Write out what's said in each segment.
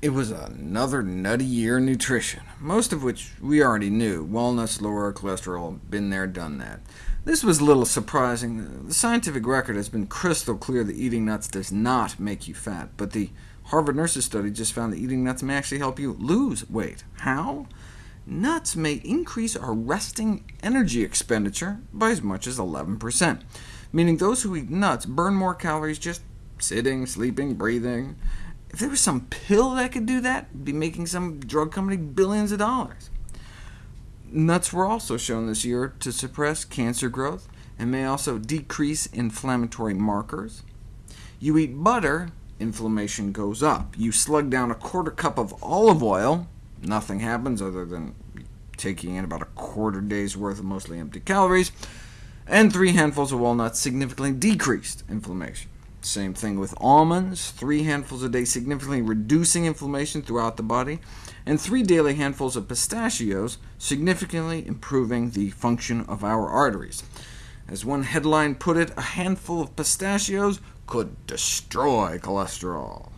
It was another nutty year in nutrition, most of which we already knew. Walnuts lower cholesterol, been there, done that. This was a little surprising. The scientific record has been crystal clear that eating nuts does not make you fat, but the Harvard Nurses study just found that eating nuts may actually help you lose weight. How? Nuts may increase our resting energy expenditure by as much as 11%, meaning those who eat nuts burn more calories just sitting, sleeping, breathing. If there was some pill that could do that, be making some drug company billions of dollars. Nuts were also shown this year to suppress cancer growth, and may also decrease inflammatory markers. You eat butter, inflammation goes up. You slug down a quarter cup of olive oil, nothing happens other than taking in about a quarter day's worth of mostly empty calories, and three handfuls of walnuts significantly decreased inflammation. Same thing with almonds, three handfuls a day significantly reducing inflammation throughout the body, and three daily handfuls of pistachios significantly improving the function of our arteries. As one headline put it, a handful of pistachios could destroy cholesterol.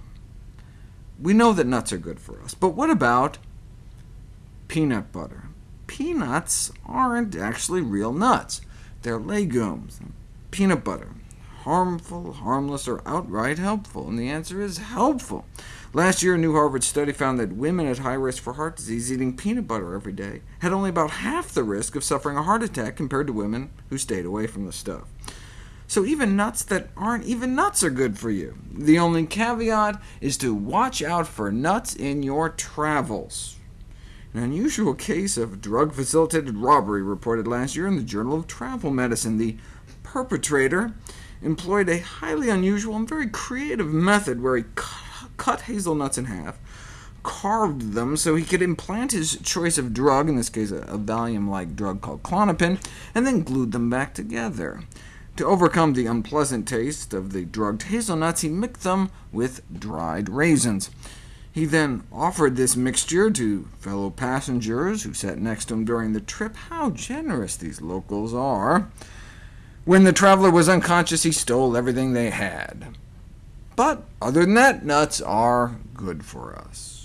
We know that nuts are good for us, but what about peanut butter? Peanuts aren't actually real nuts. They're legumes. Peanut butter harmful, harmless, or outright helpful? And the answer is helpful. Last year, a new Harvard study found that women at high risk for heart disease eating peanut butter every day had only about half the risk of suffering a heart attack compared to women who stayed away from the stuff. So even nuts that aren't even nuts are good for you. The only caveat is to watch out for nuts in your travels. An unusual case of drug-facilitated robbery reported last year in the Journal of Travel Medicine. The perpetrator employed a highly unusual and very creative method where he cut hazelnuts in half, carved them so he could implant his choice of drug, in this case a, Valium-like drug called Klonopin, and then glued them back together. To overcome the unpleasant taste of the drugged hazelnuts, he mixed them with dried raisins. He then offered this mixture to fellow passengers who sat next to him during the trip. How generous these locals are! When the traveler was unconscious, he stole everything they had. But other than that, nuts are good for us.